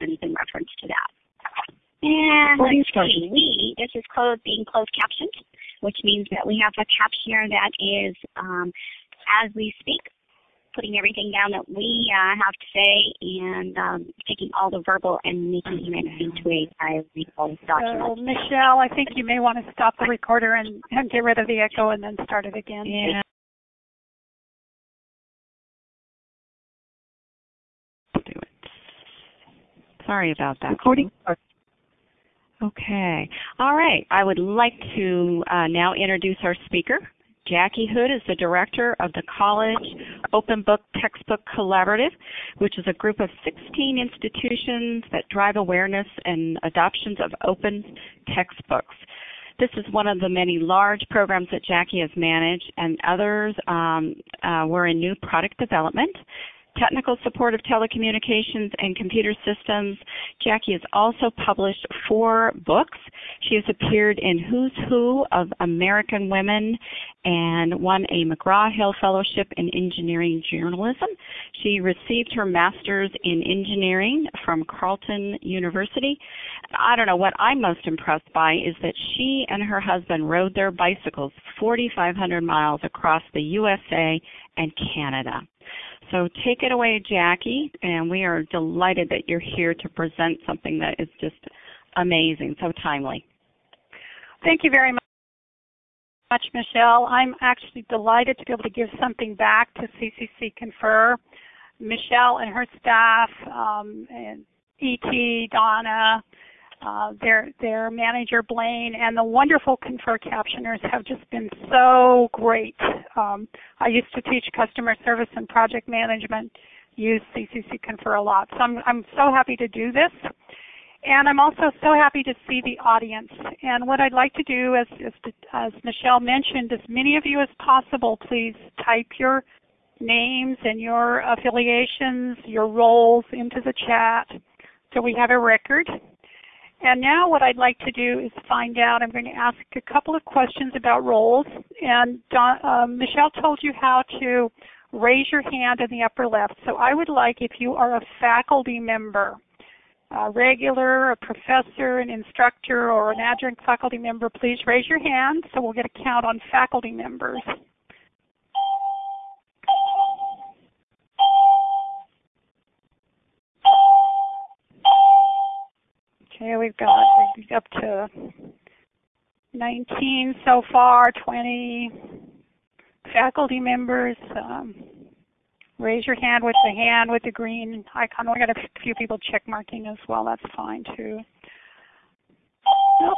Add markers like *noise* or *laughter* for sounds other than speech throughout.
lessons in reference to that. And let's see, we, this is closed, being closed captioned, which means that we have a captioner that is, um, as we speak, putting everything down that we uh, have to say and um, taking all the verbal and making it into a bilingual document. So, Michelle, I think you may want to stop the recorder and, and get rid of the echo and then start it again. Yeah. Do it. Sorry about that. Recording. Okay. All right. I would like to uh, now introduce our speaker. Jackie Hood is the director of the College Open Book Textbook Collaborative, which is a group of 16 institutions that drive awareness and adoptions of open textbooks. This is one of the many large programs that Jackie has managed, and others um, uh, were in new product development technical support of telecommunications and computer systems. Jackie has also published four books. She has appeared in Who's Who of American Women and won a McGraw-Hill Fellowship in Engineering Journalism. She received her master's in engineering from Carleton University. I don't know, what I'm most impressed by is that she and her husband rode their bicycles 4,500 miles across the USA and Canada. So take it away, Jackie, and we are delighted that you're here to present something that is just amazing, so timely. Thank you very much, Michelle. I'm actually delighted to be able to give something back to CCC Confer. Michelle and her staff, um, and E.T., Donna, uh, their their manager Blaine and the wonderful Confer captioners have just been so great. Um, I used to teach customer service and project management, use CCC Confer a lot, so I'm I'm so happy to do this. And I'm also so happy to see the audience. And what I'd like to do, as, as, as Michelle mentioned, as many of you as possible, please type your names and your affiliations, your roles into the chat so we have a record. And now what I'd like to do is find out, I'm going to ask a couple of questions about roles. And Don, uh, Michelle told you how to raise your hand in the upper left. So I would like if you are a faculty member, a regular, a professor, an instructor, or an adjunct faculty member, please raise your hand so we'll get a count on faculty members. Okay, we've got up to 19 so far, 20 faculty members. Um, raise your hand with the hand with the green icon. We got a few people check marking as well. That's fine too.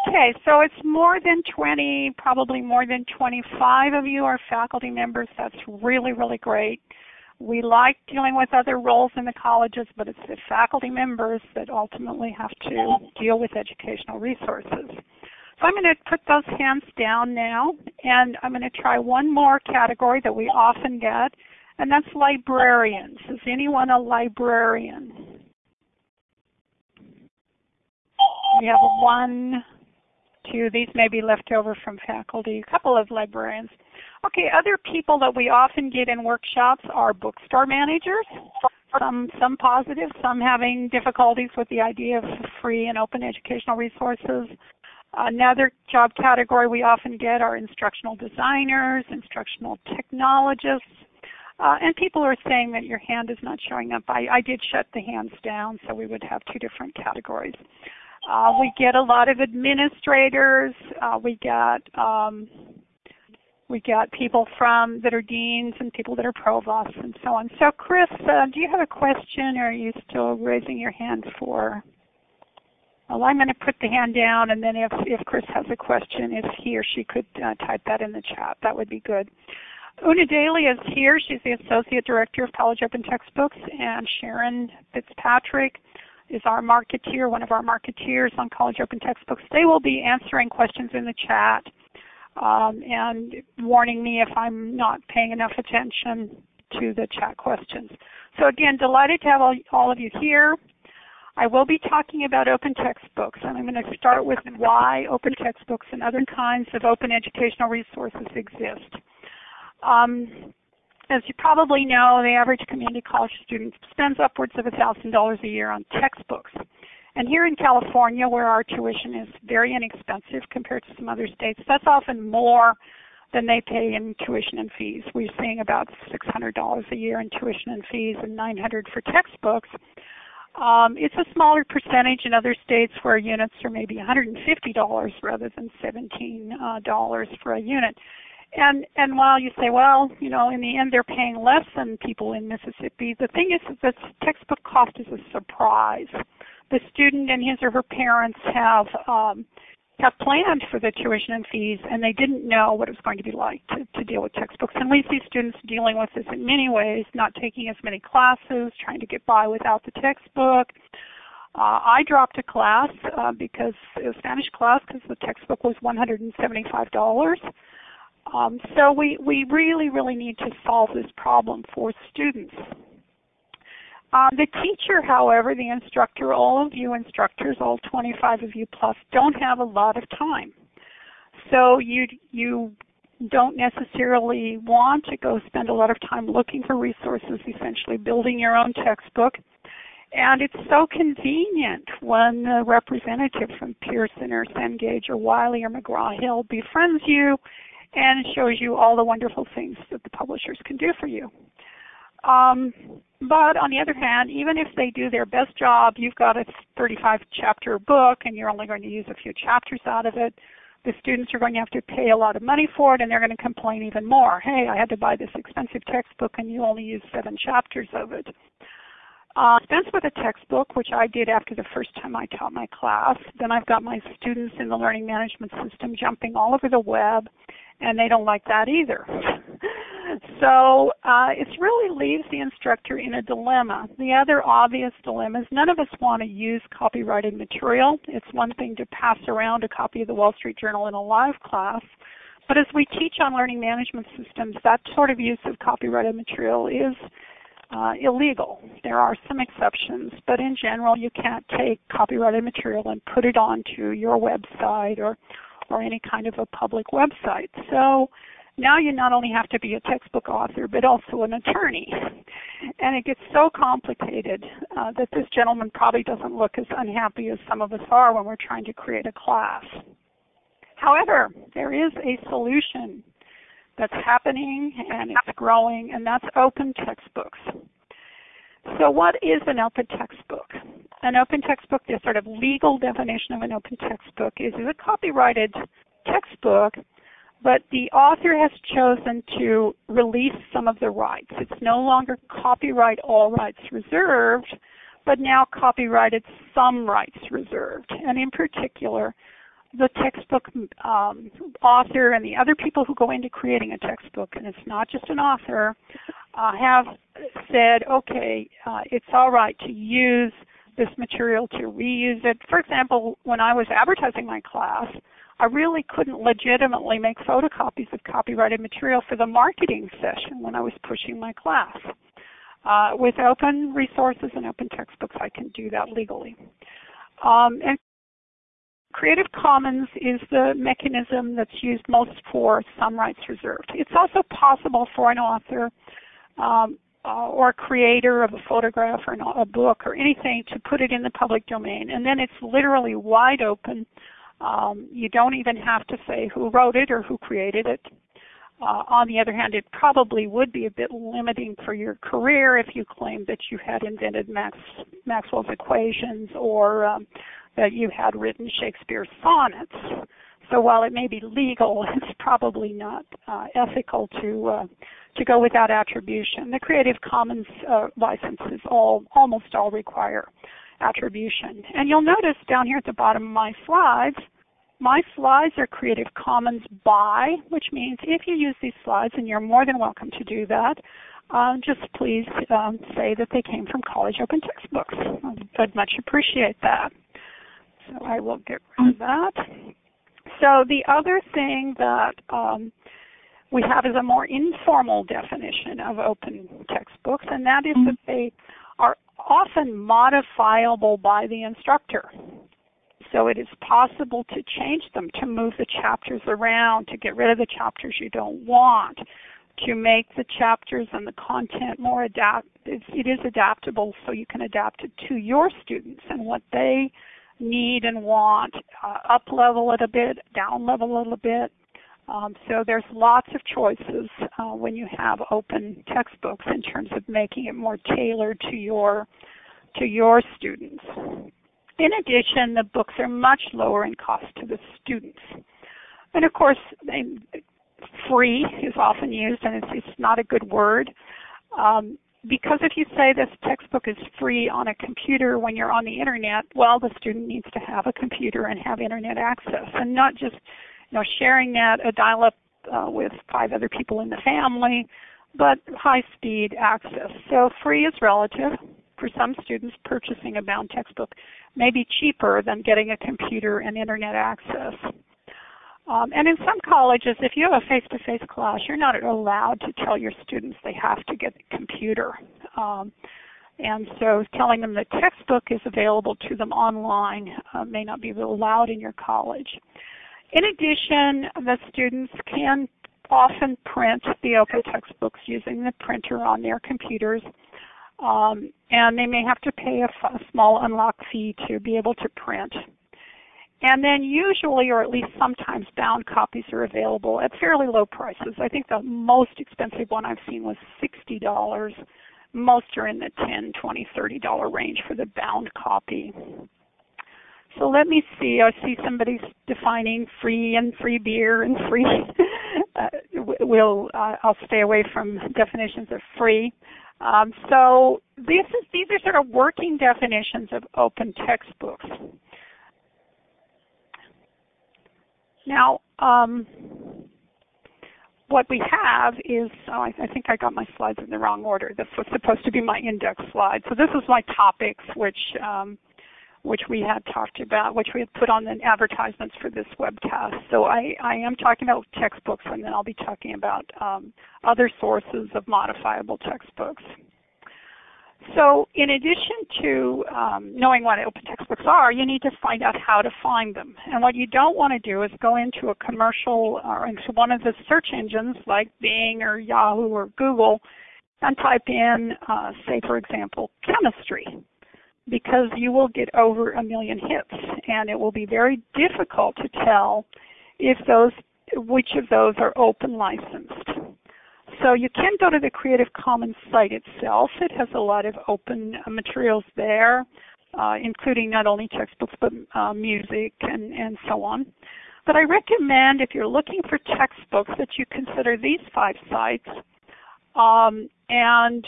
Okay, so it's more than 20, probably more than 25 of you are faculty members. That's really, really great. We like dealing with other roles in the colleges, but it's the faculty members that ultimately have to deal with educational resources. So I'm going to put those hands down now, and I'm going to try one more category that we often get, and that's librarians. Is anyone a librarian? We have one, two, these may be left over from faculty, a couple of librarians. Okay, other people that we often get in workshops are bookstore managers. Some, some positive, some having difficulties with the idea of free and open educational resources. Another job category we often get are instructional designers, instructional technologists, uh, and people are saying that your hand is not showing up. I, I did shut the hands down, so we would have two different categories. Uh, we get a lot of administrators. Uh, we get um, we got people from that are deans and people that are provosts and so on. So Chris, uh, do you have a question or are you still raising your hand for? Well, I'm going to put the hand down and then if, if Chris has a question, if he or she could uh, type that in the chat, that would be good. Una Daly is here. She's the Associate Director of College Open Textbooks and Sharon Fitzpatrick is our marketeer, one of our marketeers on College Open Textbooks. They will be answering questions in the chat um, and warning me if I'm not paying enough attention to the chat questions. So again, delighted to have all, all of you here. I will be talking about open textbooks, and I'm going to start with why open textbooks and other kinds of open educational resources exist. Um, as you probably know, the average community college student spends upwards of $1,000 a year on textbooks. And here in California, where our tuition is very inexpensive compared to some other states, that's often more than they pay in tuition and fees. We're seeing about $600 a year in tuition and fees and 900 for textbooks. Um, it's a smaller percentage in other states where units are maybe $150 rather than $17 uh, for a unit. And and while you say, well, you know, in the end they're paying less than people in Mississippi, the thing is that the textbook cost is a surprise. The student and his or her parents have um, have planned for the tuition and fees, and they didn't know what it was going to be like to, to deal with textbooks. And we see students dealing with this in many ways, not taking as many classes, trying to get by without the textbook. Uh, I dropped a class uh, because it was Spanish class because the textbook was $175. Um, so we, we really, really need to solve this problem for students. Uh, the teacher, however, the instructor, all of you instructors, all 25 of you plus, don't have a lot of time. So you, you don't necessarily want to go spend a lot of time looking for resources, essentially building your own textbook. And it's so convenient when a representative from Pearson or Cengage or Wiley or McGraw-Hill befriends you and shows you all the wonderful things that the publishers can do for you. Um, but on the other hand, even if they do their best job, you've got a 35 chapter book and you're only going to use a few chapters out of it. The students are going to have to pay a lot of money for it and they're going to complain even more. Hey, I had to buy this expensive textbook and you only used seven chapters of it. Uh, dispense with a textbook, which I did after the first time I taught my class. Then I've got my students in the learning management system jumping all over the web, and they don't like that either. *laughs* so uh, it really leaves the instructor in a dilemma. The other obvious dilemma is none of us want to use copyrighted material. It's one thing to pass around a copy of the Wall Street Journal in a live class, but as we teach on learning management systems, that sort of use of copyrighted material is uh, illegal. There are some exceptions, but in general, you can't take copyrighted material and put it onto your website or or any kind of a public website. So now you not only have to be a textbook author, but also an attorney. And it gets so complicated uh, that this gentleman probably doesn't look as unhappy as some of us are when we're trying to create a class. However, there is a solution that's happening and it's growing, and that's open textbooks. So what is an open textbook? An open textbook, the sort of legal definition of an open textbook is, a copyrighted textbook, but the author has chosen to release some of the rights. It's no longer copyright all rights reserved, but now copyrighted some rights reserved. And in particular, the textbook um, author and the other people who go into creating a textbook, and it's not just an author, uh, have said, okay, uh, it's all right to use this material to reuse it. For example, when I was advertising my class, I really couldn't legitimately make photocopies of copyrighted material for the marketing session when I was pushing my class. Uh, with open resources and open textbooks, I can do that legally. Um, and Creative Commons is the mechanism that's used most for some rights reserved. It's also possible for an author um, uh, or a creator of a photograph or a book or anything to put it in the public domain. And then it's literally wide open. Um, you don't even have to say who wrote it or who created it. Uh, on the other hand, it probably would be a bit limiting for your career if you claimed that you had invented Max, Maxwell's equations or um, that you had written Shakespeare's sonnets. So while it may be legal, *laughs* it's probably not uh, ethical to uh, to go without attribution. The Creative Commons uh, licenses all almost all require attribution. And you'll notice down here at the bottom of my slides, my slides are Creative Commons by, which means if you use these slides, and you're more than welcome to do that, uh, just please um, say that they came from College Open Textbooks. I'd much appreciate that. So I will get rid of that. So the other thing that um, we have is a more informal definition of open textbooks, and that is that they are often modifiable by the instructor. So it is possible to change them, to move the chapters around, to get rid of the chapters you don't want, to make the chapters and the content more adapt, it's, it is adaptable so you can adapt it to your students and what they need and want, uh, up level it a bit, down level a little bit. Um, so there's lots of choices uh, when you have open textbooks in terms of making it more tailored to your to your students. In addition, the books are much lower in cost to the students. And of course, they, free is often used, and it's, it's not a good word. Um, because if you say this textbook is free on a computer when you're on the internet, well, the student needs to have a computer and have internet access, and not just you know sharing that a dial-up uh, with five other people in the family, but high-speed access. So free is relative. For some students, purchasing a bound textbook may be cheaper than getting a computer and internet access. Um, and in some colleges, if you have a face-to-face class, you're not allowed to tell your students they have to get a computer. Um, and so telling them the textbook is available to them online uh, may not be allowed in your college. In addition, the students can often print the open textbooks using the printer on their computers. Um, and they may have to pay a small unlock fee to be able to print. And then usually, or at least sometimes, bound copies are available at fairly low prices. I think the most expensive one I've seen was $60. Most are in the $10, $20, $30 range for the bound copy. So let me see. I see somebody's defining free and free beer and free. *laughs* uh, we'll uh, I'll stay away from definitions of free. Um, so this is, these are sort of working definitions of open textbooks. Now, um, what we have is, oh, I, I, think I got my slides in the wrong order. This was supposed to be my index slide. So this is my topics, which um, which we had talked about, which we had put on the advertisements for this webcast. So I, I am talking about textbooks, and then I'll be talking about um, other sources of modifiable textbooks. So in addition to um, knowing what open textbooks are, you need to find out how to find them. And what you don't want to do is go into a commercial or into one of the search engines like Bing or Yahoo or Google and type in, uh, say for example, chemistry because you will get over a million hits and it will be very difficult to tell if those which of those are open licensed. So you can go to the Creative Commons site itself. It has a lot of open uh, materials there, uh, including not only textbooks but uh, music and, and so on. But I recommend if you're looking for textbooks that you consider these five sites. Um, and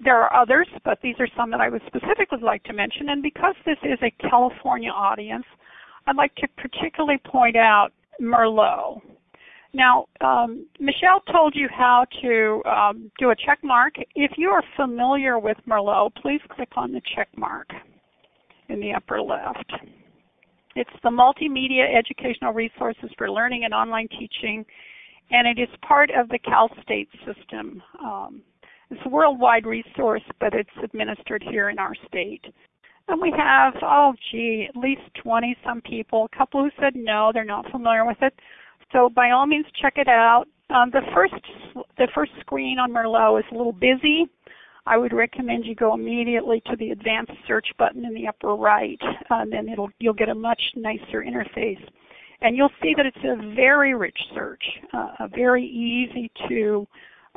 there are others, but these are some that I would specifically like to mention. And because this is a California audience, I'd like to particularly point out Merlot. Now, um, Michelle told you how to um, do a check mark. If you are familiar with Merlot, please click on the check mark in the upper left. It's the multimedia educational resources for learning and online teaching, and it is part of the Cal State system. Um, it's a worldwide resource, but it's administered here in our state. And we have, oh gee, at least 20 some people, a couple who said no, they're not familiar with it. So by all means, check it out. Um, the first the first screen on Merlot is a little busy. I would recommend you go immediately to the advanced search button in the upper right, and then it'll you'll get a much nicer interface. And you'll see that it's a very rich search, uh, very easy to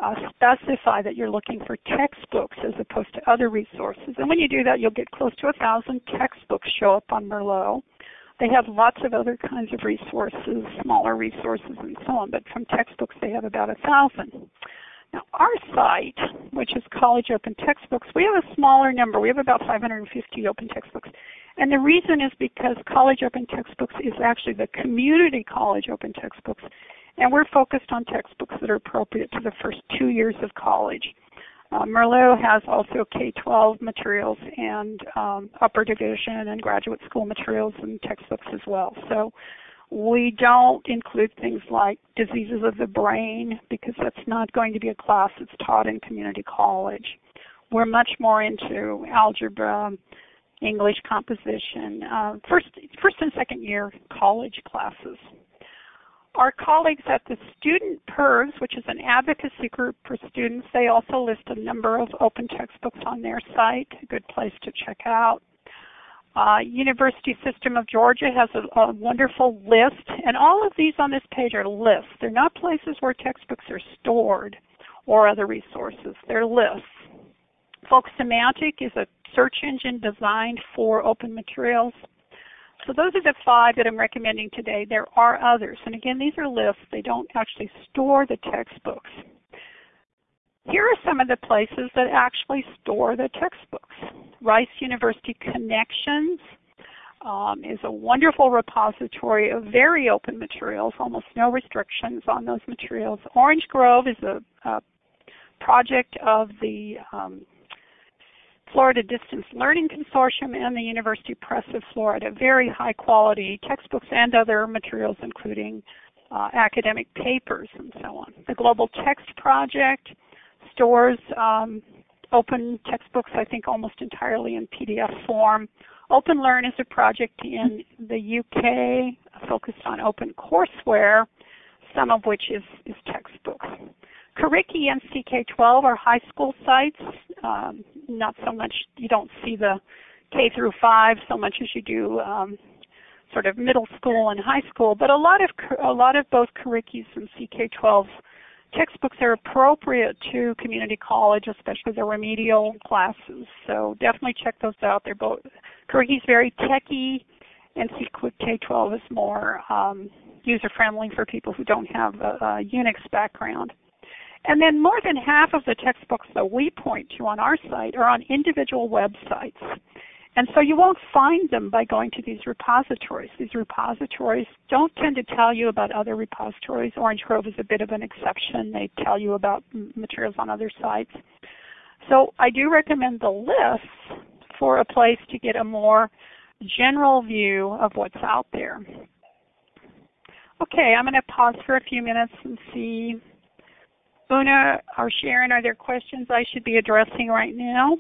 uh, specify that you're looking for textbooks as opposed to other resources. And when you do that, you'll get close to a thousand textbooks show up on Merlot. They have lots of other kinds of resources, smaller resources and so on, but from textbooks they have about a thousand. Now our site, which is College Open Textbooks, we have a smaller number. We have about 550 open textbooks. And the reason is because College Open Textbooks is actually the community college open textbooks. And we're focused on textbooks that are appropriate to the first two years of college. Uh, Merlot has also K-12 materials and um, upper division and graduate school materials and textbooks as well. So we don't include things like diseases of the brain because that's not going to be a class that's taught in community college. We're much more into algebra, English composition, uh, first, first and second year college classes. Our colleagues at the Student PIRGs, which is an advocacy group for students, they also list a number of open textbooks on their site, a good place to check out. Uh, University System of Georgia has a, a, wonderful list, and all of these on this page are lists. They're not places where textbooks are stored or other resources. They're lists. Folksemantic is a search engine designed for open materials. So those are the five that I'm recommending today. There are others. And again, these are lists. They don't actually store the textbooks. Here are some of the places that actually store the textbooks. Rice University Connexions um, is a wonderful repository of very open materials, almost no restrictions on those materials. Orange Grove is a, a project of the um, Florida Distance Learning Consortium and the University Press of Florida. Very high quality textbooks and other materials including uh, academic papers and so on. The Global Text Project stores um, open textbooks, I think almost entirely in PDF form. OpenLearn is a project in the UK focused on open courseware, some of which is, is textbooks. Curriki and CK12 are high school sites. Um, not so much, you don't see the K through 5 so much as you do um, sort of middle school and high school, but a lot of a lot of both Currikis and CK12 textbooks are appropriate to community college, especially the remedial classes. So definitely check those out. They're both Curriki's very techy, and CK12 is more um, user friendly for people who don't have a, a Unix background. And then more than half of the textbooks that we point to on our site are on individual websites. And so you won't find them by going to these repositories. These repositories don't tend to tell you about other repositories. Orange Grove is a bit of an exception. They tell you about materials on other sites. So I do recommend the lists for a place to get a more general view of what's out there. Okay, I'm going to pause for a few minutes and see Una or Sharon, are there questions I should be addressing right now?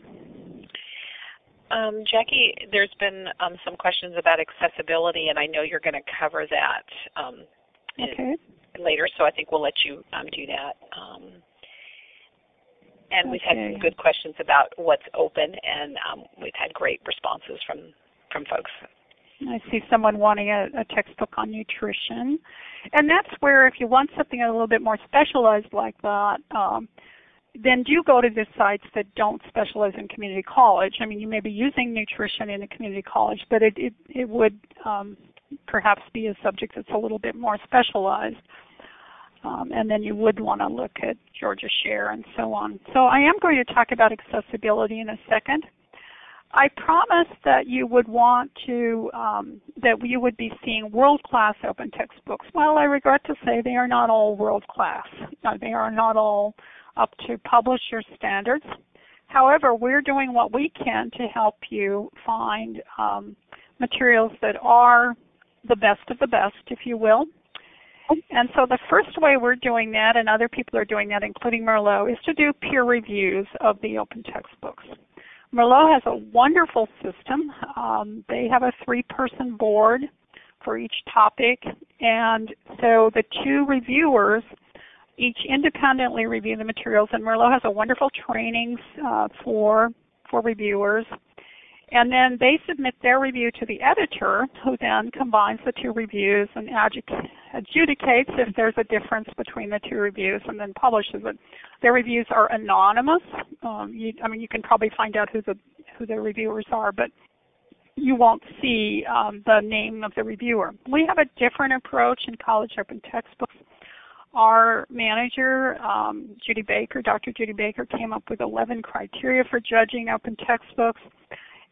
Um, Jackie, there's been um, some questions about accessibility, and I know you're going to cover that um, okay. later, so I think we'll let you um, do that. Um, and we've had some good questions about what's open, and um, we've had great responses from from folks. I see someone wanting a, a textbook on nutrition. And that's where if you want something a little bit more specialized like that, um, then do go to the sites that don't specialize in community college. I mean, you may be using nutrition in a community college, but it, it, it would um, perhaps be a subject that's a little bit more specialized. Um, and then you would want to look at Georgia Share and so on. So I am going to talk about accessibility in a second. I promised that you would want to, um, that you would be seeing world-class open textbooks. Well, I regret to say they are not all world-class. They are not all up to publisher standards. However, we're doing what we can to help you find um, materials that are the best of the best, if you will. And so the first way we're doing that, and other people are doing that, including Merlot, is to do peer reviews of the open textbooks. Merlot has a wonderful system. Um, they have a three-person board for each topic, and so the two reviewers each independently review the materials, and Merlot has a wonderful trainings uh, for for reviewers. And then they submit their review to the editor, who then combines the two reviews and adjudicates if there's a difference between the two reviews and then publishes it. Their reviews are anonymous. Um, you, I mean, you can probably find out who the who the reviewers are, but you won't see um, the name of the reviewer. We have a different approach in college open textbooks. Our manager, um, Judy Baker, Dr. Judy Baker, came up with 11 criteria for judging open textbooks.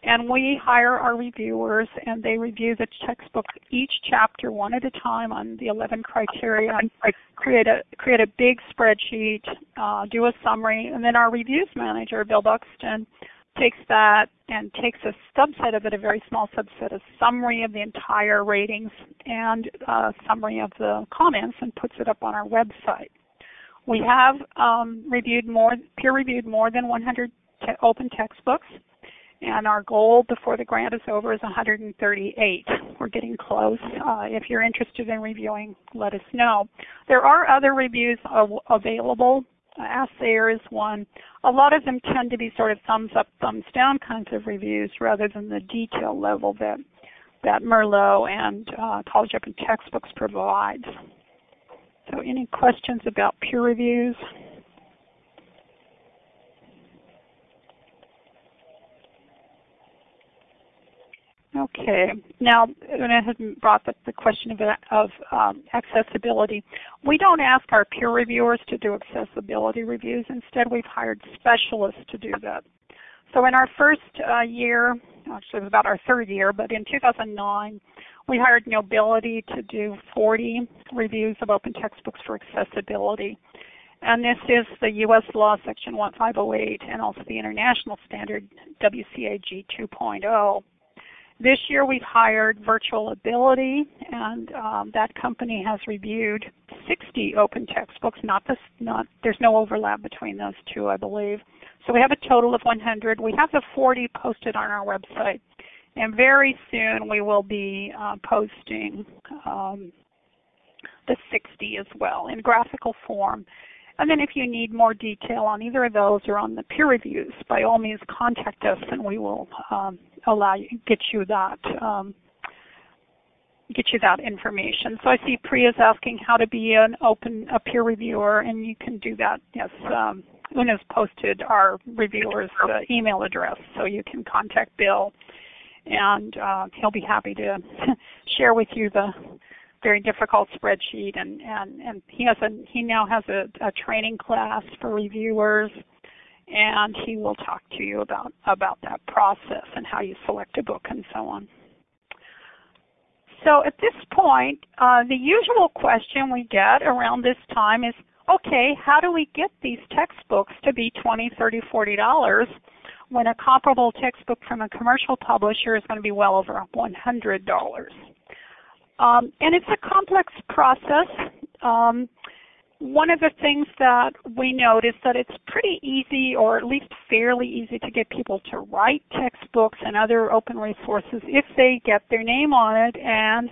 And we hire our reviewers and they review the textbook each chapter one at a time on the 11 criteria, create a, create a big spreadsheet, uh, do a summary, and then our reviews manager, Bill Buxton, takes that and takes a subset of it, a very small subset, a summary of the entire ratings and a summary of the comments and puts it up on our website. We have um, reviewed more, peer reviewed more than 100 te open textbooks and our goal before the grant is over is 138. We're getting close. Uh, if you're interested in reviewing, let us know. There are other reviews available. Uh, Assayer is one. A lot of them tend to be sort of thumbs up, thumbs down kinds of reviews rather than the detail level that that Merlot and uh, College Open Textbooks provides. So any questions about peer reviews? Okay. Now, I had brought up the question of, of um, accessibility. We don't ask our peer reviewers to do accessibility reviews. Instead, we've hired specialists to do that. So in our first uh, year, actually it was about our third year, but in 2009, we hired Nobility to do 40 reviews of open textbooks for accessibility. And this is the U.S. Law Section 1508 and also the International Standard WCAG 2.0. This year we've hired Virtual Ability, and um, that company has reviewed 60 open textbooks. Not this, not there's no overlap between those two, I believe. So we have a total of 100. We have the 40 posted on our website, and very soon we will be uh, posting um, the 60 as well in graphical form. And then if you need more detail on either of those or on the peer reviews, by all means contact us and we will um, allow you get you that um, get you that information. So I see Priya's asking how to be an open a peer reviewer, and you can do that. Yes, um, Una's posted our reviewer's uh, email address, so you can contact Bill, and uh, he'll be happy to *laughs* share with you the very difficult spreadsheet. And and and he has a he now has a, a training class for reviewers and he will talk to you about, about that process and how you select a book and so on. So at this point, uh, the usual question we get around this time is, okay, how do we get these textbooks to be 20, 30, 40 dollars when a comparable textbook from a commercial publisher is going to be well over 100 dollars? Um, and it's a complex process. Um, one of the things that we is that it's pretty easy or at least fairly easy to get people to write textbooks and other open resources if they get their name on it and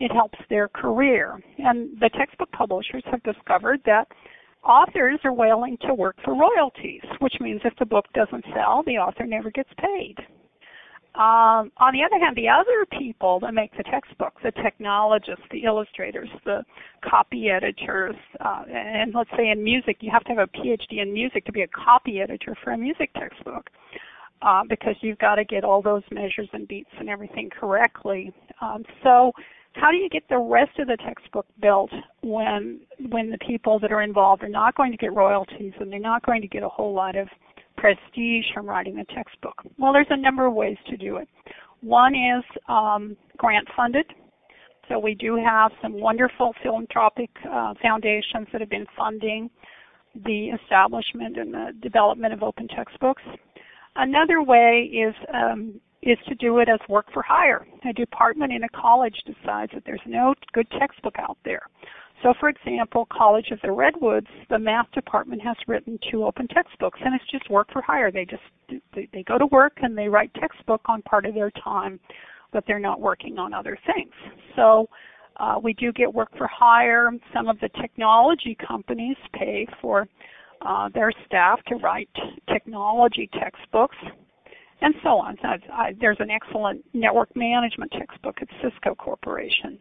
it helps their career. And the textbook publishers have discovered that authors are willing to work for royalties, which means if the book doesn't sell, the author never gets paid. Um, on the other hand, the other people that make the textbook, the technologists, the illustrators, the copy editors, uh, and let's say in music, you have to have a PhD in music to be a copy editor for a music textbook. Uh, because you've got to get all those measures and beats and everything correctly. Um, so how do you get the rest of the textbook built when when the people that are involved are not going to get royalties and they're not going to get a whole lot of prestige from writing a textbook? Well, there's a number of ways to do it. One is um, grant funded. So we do have some wonderful philanthropic uh, foundations that have been funding the establishment and the development of open textbooks. Another way is um, is to do it as work for hire. A department in a college decides that there's no good textbook out there. So for example, College of the Redwoods, the math department has written two open textbooks and it's just work for hire. They just they, go to work and they write textbook on part of their time, but they're not working on other things. So uh, we do get work for hire. Some of the technology companies pay for uh, their staff to write technology textbooks and so on. I, I, there's an excellent network management textbook at Cisco Corporation.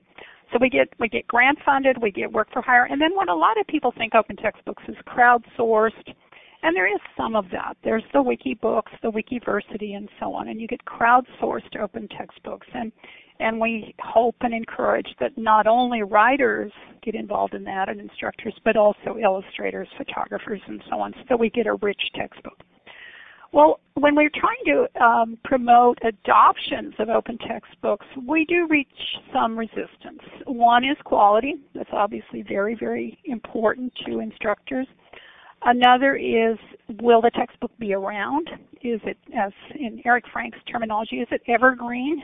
So we get we get grant funded, we get work for hire, and then what a lot of people think open textbooks is crowdsourced, and there is some of that. There's the Wikibooks, the Wikiversity, and so on, and you get crowdsourced open textbooks, and and we hope and encourage that not only writers get involved in that and instructors, but also illustrators, photographers, and so on, so we get a rich textbook. Well, when we're trying to um, promote adoptions of open textbooks, we do reach some resistance. One is quality. That's obviously very, very important to instructors. Another is, will the textbook be around? Is it, as in Eric Frank's terminology, is it evergreen?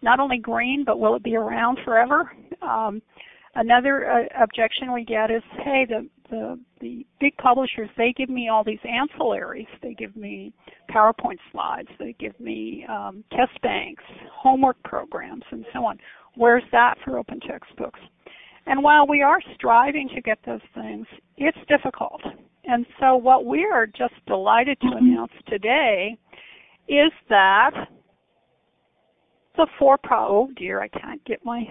Not only green, but will it be around forever? Um, another uh, objection we get is, hey, the, the the big publishers they give me all these ancillaries. They give me PowerPoint slides. They give me um, test banks, homework programs, and so on. Where's that for open textbooks? And while we are striving to get those things, it's difficult. And so what we are just delighted to announce today is that the for-profit, oh dear, I can't get my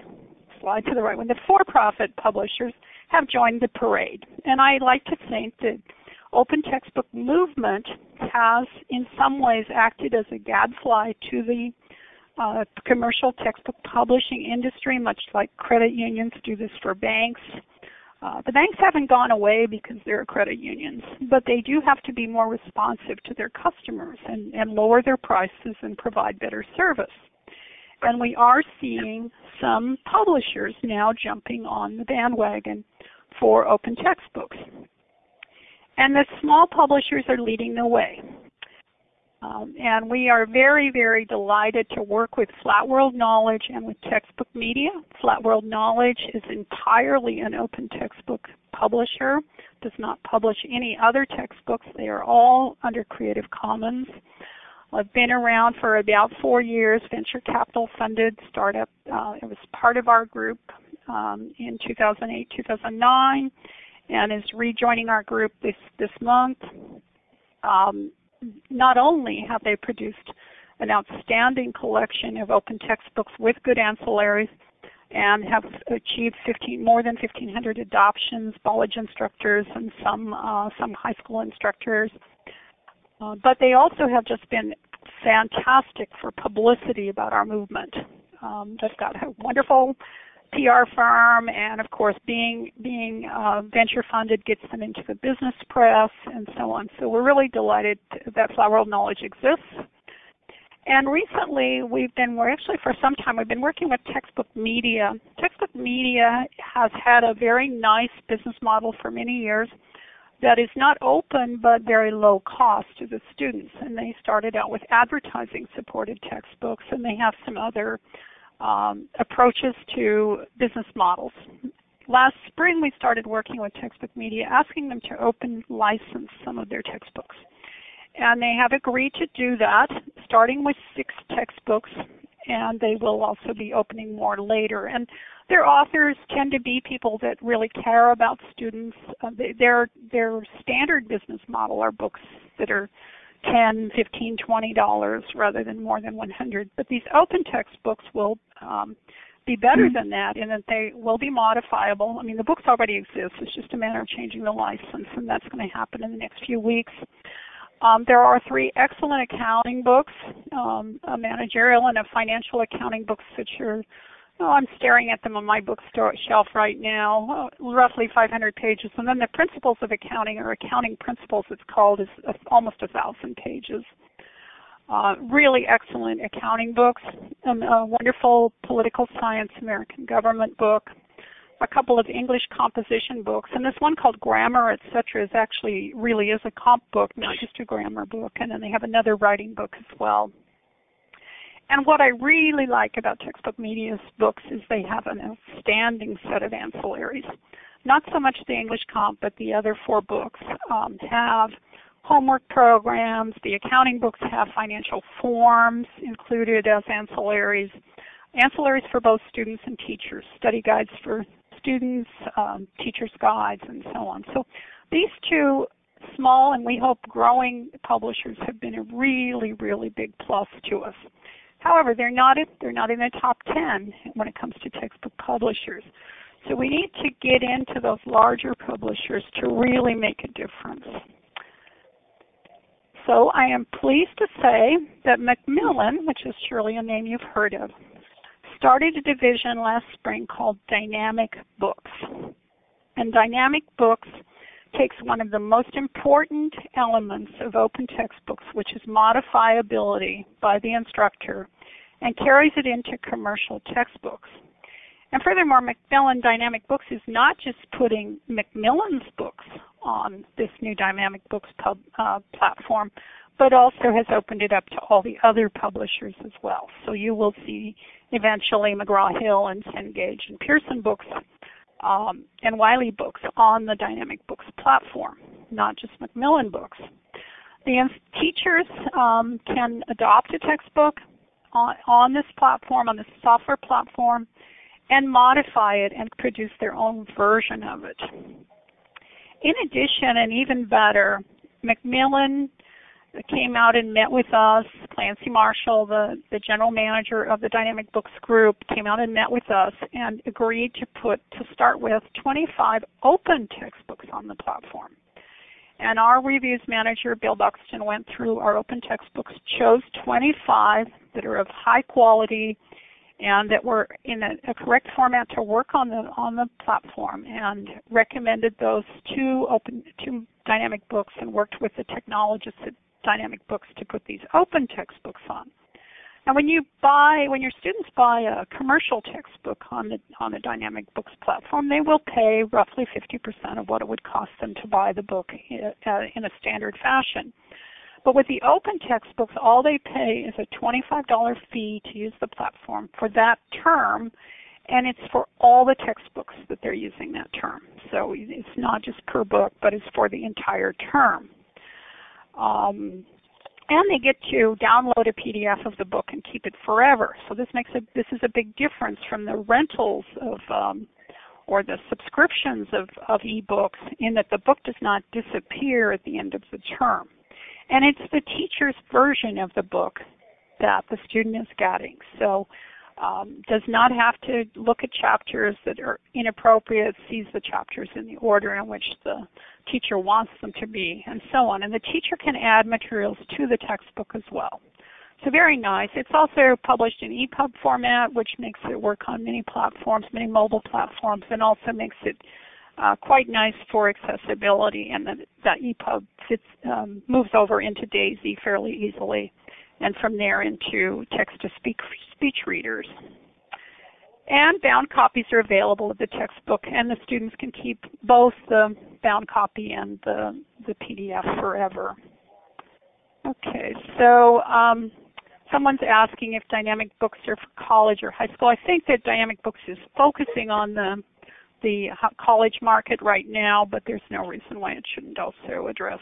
slide to the right one. The for-profit publishers have joined the parade. And I like to think that open textbook movement has in some ways acted as a gadfly to the uh, commercial textbook publishing industry, much like credit unions do this for banks. Uh, the banks haven't gone away because they're credit unions, but they do have to be more responsive to their customers and, and lower their prices and provide better service. And we are seeing some publishers now jumping on the bandwagon for open textbooks. And the small publishers are leading the way. Um, and we are very, very delighted to work with Flat World Knowledge and with Textbook Media. Flat World Knowledge is entirely an open textbook publisher, does not publish any other textbooks. They are all under Creative Commons. I've been around for about four years, venture capital funded startup. Uh, it was part of our group um, in 2008, 2009, and is rejoining our group this, this month. Um, not only have they produced an outstanding collection of open textbooks with good ancillaries and have achieved 15, more than 1,500 adoptions, college instructors, and some uh, some high school instructors. Uh, but they also have just been fantastic for publicity about our movement. Um, they've got a wonderful PR firm, and of course, being being uh, venture funded gets them into the business press and so on. So we're really delighted that Flat World Knowledge exists. And recently, we've been we're actually for some time we've been working with Textbook Media. Textbook Media has had a very nice business model for many years that is not open but very low cost to the students. And they started out with advertising supported textbooks, and they have some other um, approaches to business models. Last spring, we started working with Textbook Media, asking them to open license some of their textbooks. And they have agreed to do that, starting with six textbooks, and they will also be opening more later. And their authors tend to be people that really care about students. Uh, they, their their standard business model are books that are 10, 15, 20 dollars rather than more than 100. But these open textbooks will um, be better mm-hmm. than that in that they will be modifiable. I mean, the books already exist. It's just a matter of changing the license, and that's going to happen in the next few weeks. Um, there are three excellent accounting books, um, a managerial and a financial accounting books which are Oh, I'm staring at them on my bookstore shelf right now, oh, roughly 500 pages. And then the Principles of Accounting, or Accounting Principles, it's called, is almost a thousand pages. Uh, really excellent accounting books, um, a wonderful political science American government book, a couple of English composition books, and this one called Grammar, etc. is actually really is a comp book, not just a grammar book. And then they have another writing book as well. And what I really like about Textbook Media's books is they have an outstanding set of ancillaries. Not so much the English comp, but the other four books um, have homework programs. The accounting books have financial forms included as ancillaries. Ancillaries for both students and teachers, study guides for students, um, teachers' guides, and so on. So these two small and we hope growing publishers have been a really, really big plus to us. However, they're not they're not in the top 10 when it comes to textbook publishers. So we need to get into those larger publishers to really make a difference. So I am pleased to say that Macmillan, which is surely a name you've heard of, started a division last spring called Dynamic Books. And Dynamic Books takes one of the most important elements of open textbooks, which is modifiability by the instructor, and carries it into commercial textbooks. And furthermore, Macmillan Dynamic Books is not just putting Macmillan's books on this new Dynamic Books pub, uh, platform, but also has opened it up to all the other publishers as well. So you will see eventually McGraw-Hill and Cengage and Pearson books um, and Wiley books on the Dynamic Books platform, not just Macmillan books. The teachers um, can adopt a textbook on, on this platform, on this software platform, and modify it and produce their own version of it. In addition, and even better, Macmillan came out and met with us. Clancy Marshall, the, the general manager of the Dynamic Books Group, came out and met with us and agreed to put, to start with, 25 open textbooks on the platform. And our reviews manager, Bill Buxton, went through our open textbooks, chose 25 that are of high quality and that were in a, a, correct format to work on the on the platform and recommended those two open to dynamic books and worked with the technologists at Dynamic Books to put these open textbooks on. And when you buy, when your students buy a commercial textbook on the on the Dynamic Books platform, they will pay roughly 50% of what it would cost them to buy the book uh, in a standard fashion. But with the open textbooks, all they pay is a $25 fee to use the platform for that term, and it's for all the textbooks that they're using that term. So it's not just per book, but it's for the entire term. Um, and they get to download a PDF of the book and keep it forever. So this makes a this is a big difference from the rentals of um, or the subscriptions of, of ebooks in that the book does not disappear at the end of the term. And it's the teacher's version of the book that the student is getting. So um, does not have to look at chapters that are inappropriate, sees the chapters in the order in which the teacher wants them to be, and so on. And the teacher can add materials to the textbook as well. So very nice. It's also published in EPUB format, which makes it work on many platforms, many mobile platforms, and also makes it uh, quite nice for accessibility. And that, that EPUB fits, um, moves over into DAISY fairly easily, and from there into text-to-speech speech readers. And bound copies are available of the textbook, and the students can keep both the bound copy and the, the PDF forever. Okay, so um, someone's asking if dynamic books are for college or high school. I think that dynamic books is focusing on the the college market right now, but there's no reason why it shouldn't also address.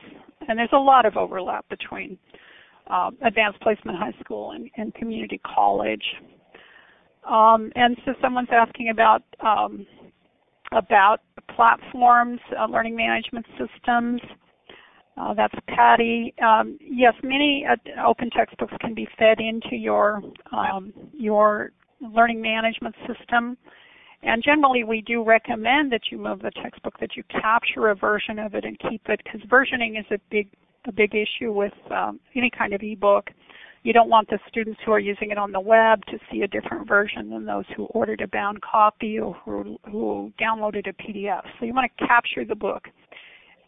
And there's a lot of overlap between uh, advanced placement high school and, and community college. Um, and so someone's asking about um, about platforms, uh, learning management systems. Uh, that's Patty. Um, yes, many uh, open textbooks can be fed into your um, your learning management system. And generally, we do recommend that you move the textbook, that you capture a version of it and keep it, because versioning is a big a big issue with um, any kind of ebook. You don't want the students who are using it on the web to see a different version than those who ordered a bound copy or who, who downloaded a PDF. So you want to capture the book,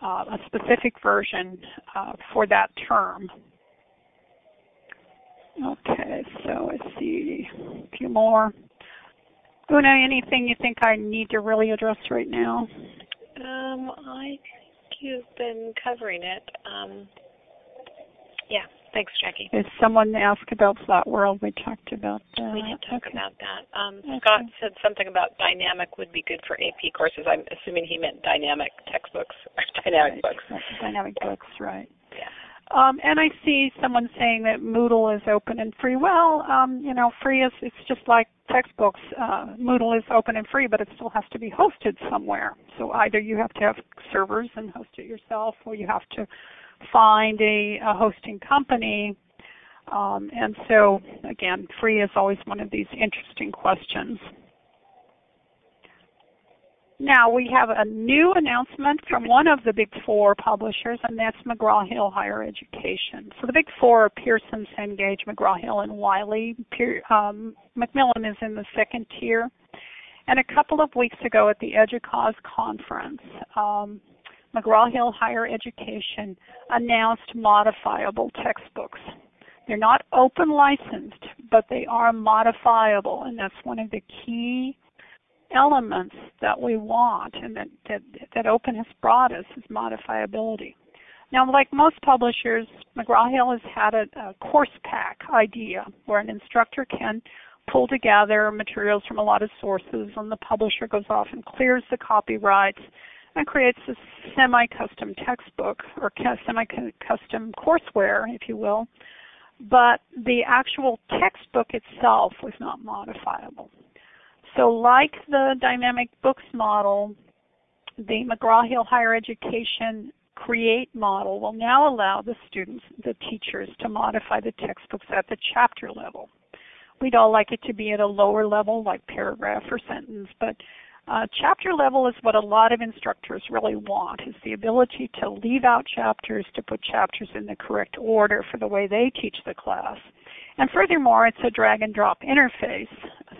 uh, a specific version uh, for that term. Okay, so let's see a few more. Una, anything you think I need to really address right now? Um, I you've been covering it. Um, yeah, Thanks, Jackie. If someone asked about Flat World, we talked about that. We did talk okay. about that. Um, okay. Scott said something about dynamic would be good for AP courses. I'm assuming he meant dynamic textbooks or *laughs* dynamic right. books. Dynamic books, right. Um, and I see someone saying that Moodle is open and free. Well, um, you know, free is it's just like textbooks. Uh, Moodle is open and free, but it still has to be hosted somewhere. So either you have to have servers and host it yourself, or you have to find a, a hosting company. Um, and so, again, free is always one of these interesting questions. Now we have a new announcement from one of the big four publishers, and that's McGraw-Hill Higher Education. So the big four are Pearson, Cengage, McGraw-Hill, and Wiley. um, Macmillan is in the second tier. And a couple of weeks ago at the EDUCAUSE conference, um, McGraw-Hill Higher Education announced modifiable textbooks. They're not open licensed, but they are modifiable, and that's one of the key elements that we want and that, that, that open has brought us is modifiability. Now, like most publishers, McGraw-Hill has had a, a course pack idea where an instructor can pull together materials from a lot of sources and the publisher goes off and clears the copyrights and creates a semi-custom textbook or semi-custom courseware, if you will. But the actual textbook itself was not modifiable. So like the dynamic books model, the McGraw-Hill Higher Education Create model will now allow the students, the teachers, to modify the textbooks at the chapter level. We'd all like it to be at a lower level, like paragraph or sentence, but uh, chapter level is what a lot of instructors really want, is the ability to leave out chapters, to put chapters in the correct order for the way they teach the class. And furthermore, it's a drag and drop interface,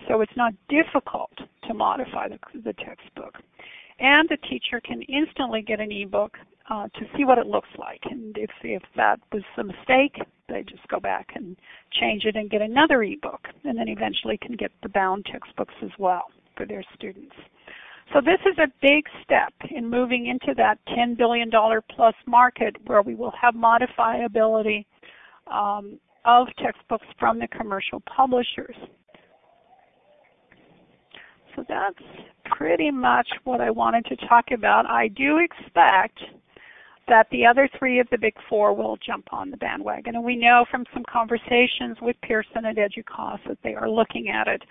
so it's not difficult to modify the, the textbook. And the teacher can instantly get an ebook uh, to see what it looks like. And if, if that was a mistake, they just go back and change it and get another ebook, and then eventually can get the bound textbooks as well for their students. So this is a big step in moving into that $10 billion plus market where we will have modifiability um, of textbooks from the commercial publishers. So that's pretty much what I wanted to talk about. I do expect that the other three of the big four will jump on the bandwagon. And we know from some conversations with Pearson and EDUCAUSE that they are looking at it.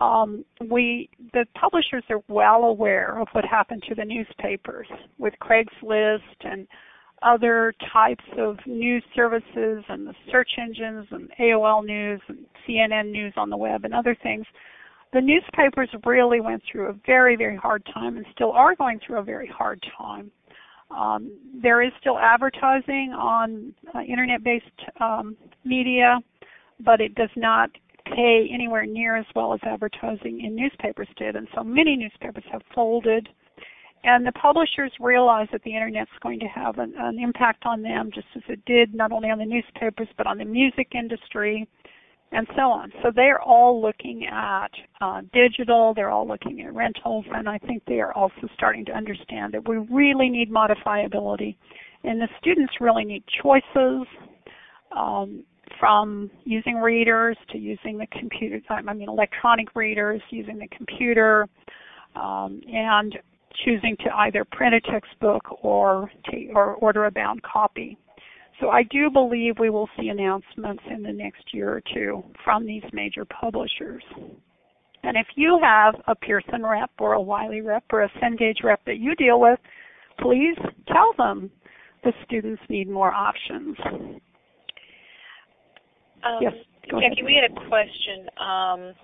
Um, we, the publishers are well aware of what happened to the newspapers with Craigslist and other types of news services and the search engines and AOL News and CNN News on the web and other things. The newspapers really went through a very, very hard time and still are going through a very hard time. Um, there is still advertising on uh, internet-based um, media, but it does not pay anywhere near as well as advertising in newspapers did. And so many newspapers have folded. And the publishers realize that the internet's going to have an, an impact on them just as it did not only on the newspapers but on the music industry and so on. So they're all looking at uh, digital, they're all looking at rentals, and I think they are also starting to understand that we really need modifiability. And the students really need choices um, from using readers to using the computer, I mean electronic readers, using the computer, um, and choosing to either print a textbook or, or order a bound copy. So I do believe we will see announcements in the next year or two from these major publishers. And if you have a Pearson rep or a Wiley rep or a Cengage rep that you deal with, please tell them the students need more options. Um, yes, Jackie, ahead. we had a question um,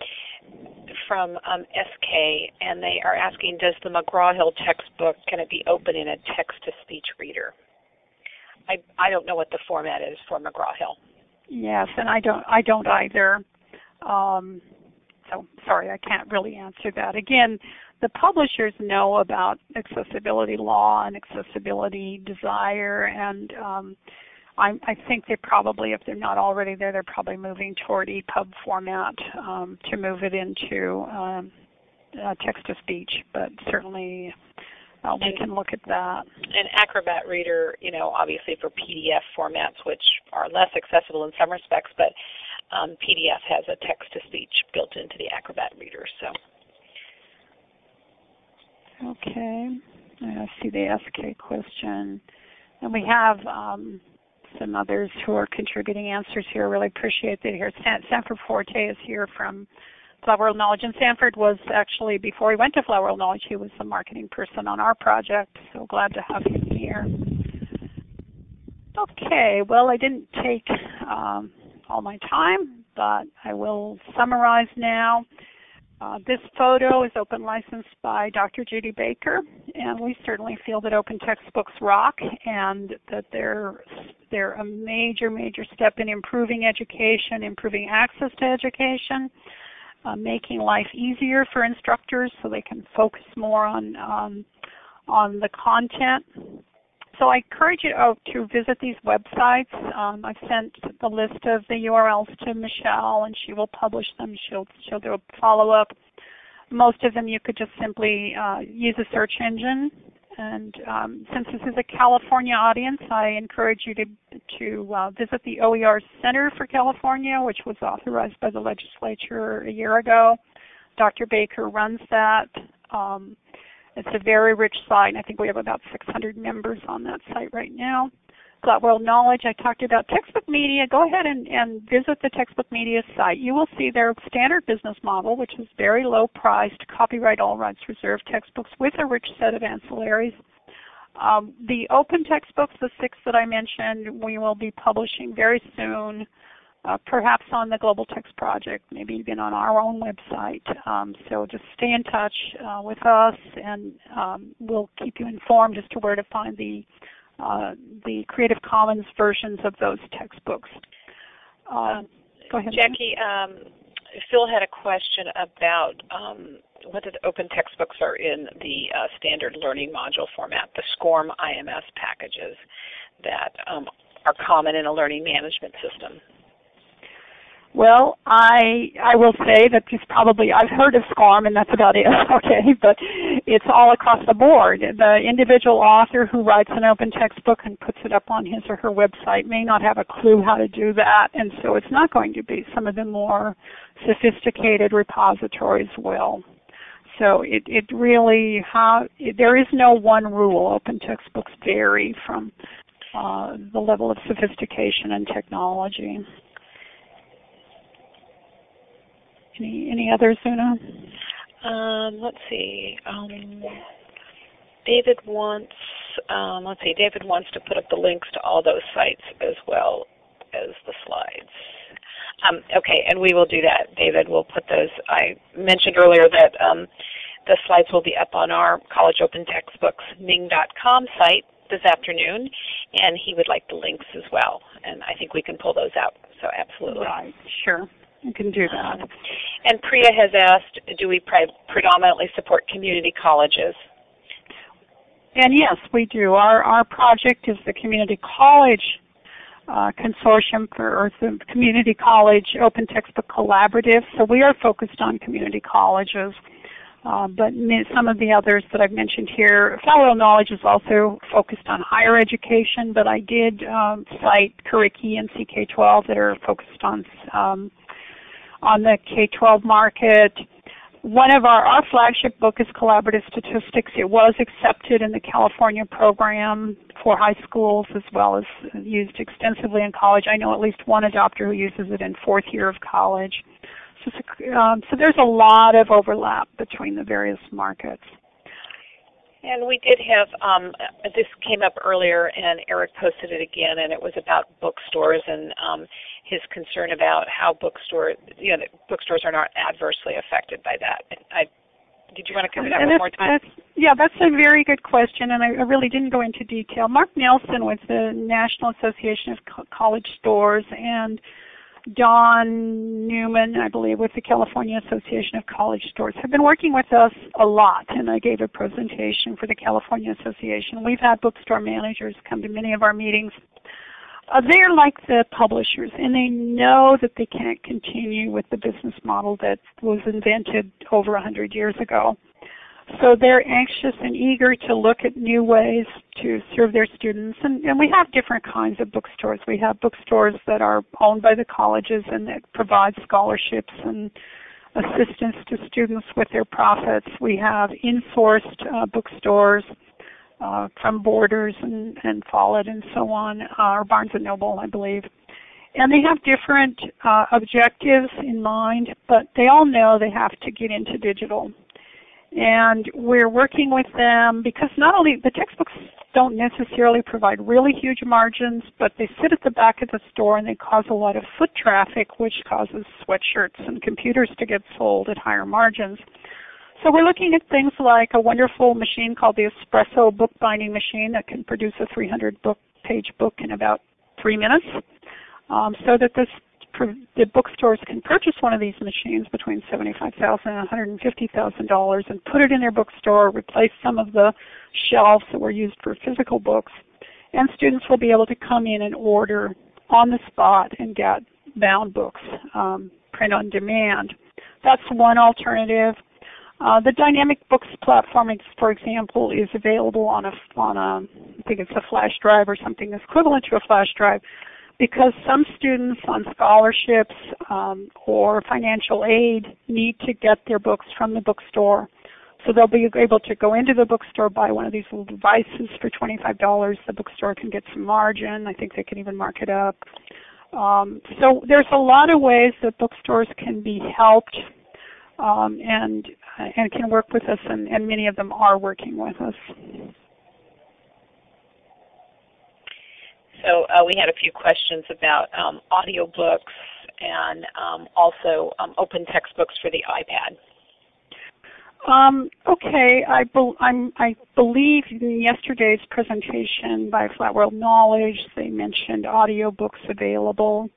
from um, SK, and they are asking, does the McGraw-Hill textbook, can it be open in a text-to-speech reader? I I don't know what the format is for McGraw Hill. Yes, and I don't I don't either. Um, so sorry, I can't really answer that. Again, the publishers know about accessibility law and accessibility desire, and um, I, I think they probably, if they're not already there, they're probably moving toward EPUB format um, to move it into um, uh, text to speech. But certainly, uh, we can look at that. An Acrobat Reader, you know, obviously for PDF formats, which are less accessible in some respects, but um, PDF has a text-to-speech built into the Acrobat Reader. So. Okay, I see the SK question, and we have um, some others who are contributing answers here. Really appreciate that here. Sanford Forte is here from Flat World Knowledge. And Sanford was actually, before he went to Flat World Knowledge, he was the marketing person on our project. So glad to have him here. Okay, well, I didn't take um, all my time, but I will summarize now. Uh, this photo is open licensed by Dr. Judy Baker, and we certainly feel that open textbooks rock and that they're, they're a major, major step in improving education, improving access to education uh, making life easier for instructors so they can focus more on um, on the content. So I encourage you to visit these websites. Um, I've sent the list of the URLs to Michelle, and she will publish them. She'll she'll do a follow up. Most of them you could just simply uh, use a search engine And um, since this is a California audience, I encourage you to, to uh, visit the OER Center for California, which was authorized by the legislature a year ago. Dr. Baker runs that. Um, it's a very rich site. I think we have about 600 members on that site right now. Flat World Knowledge, I talked about textbook media. Go ahead and, and visit the textbook media site. You will see their standard business model, which is very low priced, copyright all rights reserved textbooks with a rich set of ancillaries. Um, the open textbooks, the six that I mentioned, we will be publishing very soon, uh, perhaps on the Global Text Project, maybe even on our own website. Um, so just stay in touch uh, with us and um, we'll keep you informed as to where to find the uh, the Creative Commons versions of those textbooks. Um, go ahead. Jackie, um, Phil had a question about um, whether the open textbooks are in the uh, standard learning module format, the SCORM IMS packages that um, are common in a learning management system. Well, I I will say that it's probably I've heard of SCORM and that's about it. *laughs* Okay, but it's all across the board. The individual author who writes an open textbook and puts it up on his or her website may not have a clue how to do that, and so it's not going to be some of the more sophisticated repositories will. So it it really how there is no one rule. Open textbooks vary from uh, the level of sophistication and technology. Any any others, Una? Um, let's see. Um, David wants um, let's see. David wants to put up the links to all those sites as well as the slides. Um, okay, and we will do that, David. We'll put those. I mentioned earlier that um, the slides will be up on our College Open Textbooks Ning.com site this afternoon, and he would like the links as well. And I think we can pull those out. So absolutely. Right. Sure. You can do that. And Priya has asked, do we pre predominantly support community colleges? And yes, we do. Our our project is the Community College uh, Consortium for or the Community College Open Textbook Collaborative. So we are focused on community colleges. Uh, but some of the others that I've mentioned here, World Knowledge is also focused on higher education, but I did um, cite Curriki and CK12 that are focused on um, on the K-12 market. One of our, our flagship book is Collaborative Statistics. It was accepted in the California program for high schools as well as used extensively in college. I know at least one adopter who uses it in fourth year of college. So, um, so there's a lot of overlap between the various markets. And we did have, um, this came up earlier and Eric posted it again and it was about bookstores and um, his concern about how bookstores, you know, bookstores are not adversely affected by that. I, did you want to cover that one more time? That's, yeah, that's a very good question and I, I really didn't go into detail. Mark Nelson with the National Association of Co College Stores and Don Newman, I believe, with the California Association of College Stores, have been working with us a lot, and I gave a presentation for the California Association. We've had bookstore managers come to many of our meetings. Uh, they're like the publishers, and they know that they can't continue with the business model that was invented over 100 years ago. So they're anxious and eager to look at new ways to serve their students. And, and we have different kinds of bookstores. We have bookstores that are owned by the colleges and that provide scholarships and assistance to students with their profits. We have in-sourced uh, bookstores uh, from Borders and, and Follett and so on, uh, or Barnes & Noble, I believe. And they have different uh, objectives in mind, but they all know they have to get into digital and we're working with them because not only the textbooks don't necessarily provide really huge margins, but they sit at the back of the store and they cause a lot of foot traffic, which causes sweatshirts and computers to get sold at higher margins. So we're looking at things like a wonderful machine called the Espresso bookbinding machine that can produce a 300 book page book in about three minutes. Um, so that this the bookstores can purchase one of these machines between $75,000 and $150,000 and put it in their bookstore, replace some of the shelves that were used for physical books, and students will be able to come in and order on the spot and get bound books, um, print on demand. That's one alternative. Uh, the Dynamic Books platform, for example, is available on a on a I think it's a flash drive or something equivalent to a flash drive, because some students on scholarships um, or financial aid need to get their books from the bookstore. So they'll be able to go into the bookstore, buy one of these little devices for $25. The bookstore can get some margin. I think they can even mark it up. Um, so there's a lot of ways that bookstores can be helped um, and and can work with us, and, and many of them are working with us. So uh, we had a few questions about um, audiobooks and um, also um, open textbooks for the iPad. Um, okay, I, be i believe in yesterday's presentation by Flat World Knowledge, they mentioned audiobooks available.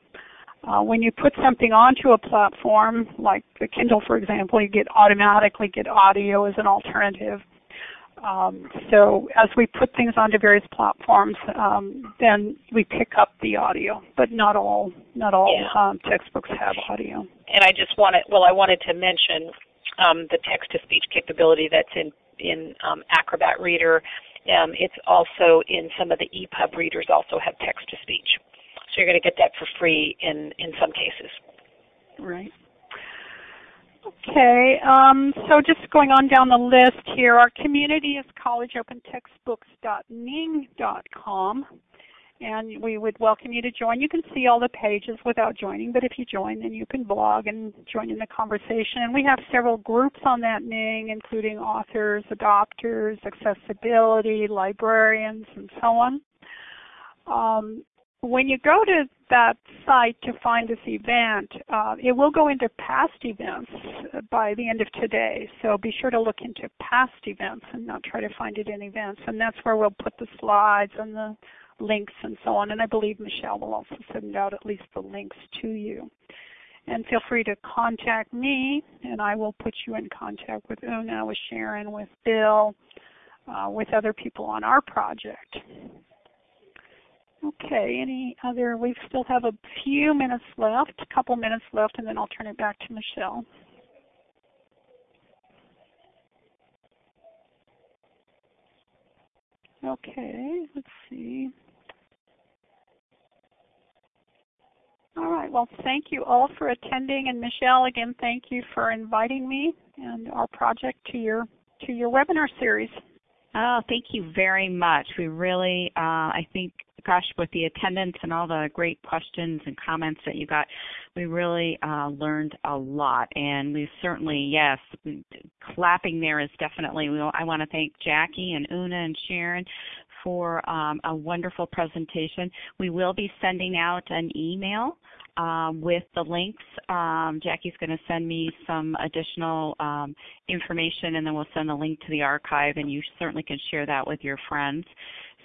Uh, when you put something onto a platform, like the Kindle for example, you get automatically get audio as an alternative. Um, so as we put things onto various platforms, um, then we pick up the audio, but not all not all yeah. um, textbooks have audio. And I just wanted, well, I wanted to mention um, the text-to-speech capability that's in in um, Acrobat Reader. Um, it's also in some of the EPUB readers also have text-to-speech. So you're going to get that for free in in some cases. Right. Okay, um, so just going on down the list here, our community is collegeopentextbooks.ning.com and we would welcome you to join. You can see all the pages without joining, but if you join, then you can blog and join in the conversation. And we have several groups on that Ning, including authors, adopters, accessibility, librarians, and so on. Um, when you go to that site to find this event, uh, it will go into past events by the end of today. So be sure to look into past events and not try to find it in events. And that's where we'll put the slides and the links and so on. And I believe Michelle will also send out at least the links to you. And feel free to contact me, and I will put you in contact with Una, with Sharon, with Bill, uh, with other people on our project. Okay, any other, we still have a few minutes left, a couple minutes left, and then I'll turn it back to Michelle. Okay, let's see. All right. Well, thank you all for attending, and Michelle, again, thank you for inviting me and our project to your to your webinar series. Oh, thank you very much. We really, uh, I think, gosh, with the attendance and all the great questions and comments that you got, we really uh, learned a lot. And we certainly, yes, clapping there is definitely. I want to thank Jackie and Una and Sharon for um, a wonderful presentation. We will be sending out an email um, with the links. Um, Jackie's going to send me some additional um, information and then we'll send a link to the archive and you certainly can share that with your friends.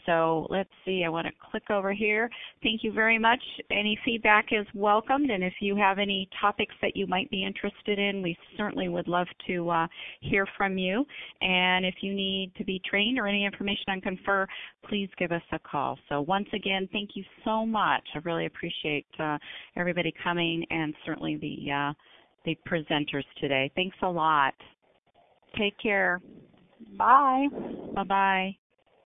So let's see, I want to click over here. Thank you very much. Any feedback is welcomed, and if you have any topics that you might be interested in, we certainly would love to uh, hear from you. And if you need to be trained or any information on Confer, please give us a call. So once again, thank you so much. I really appreciate uh, everybody coming and certainly the, uh, the presenters today. Thanks a lot. Take care. Bye. Bye-bye.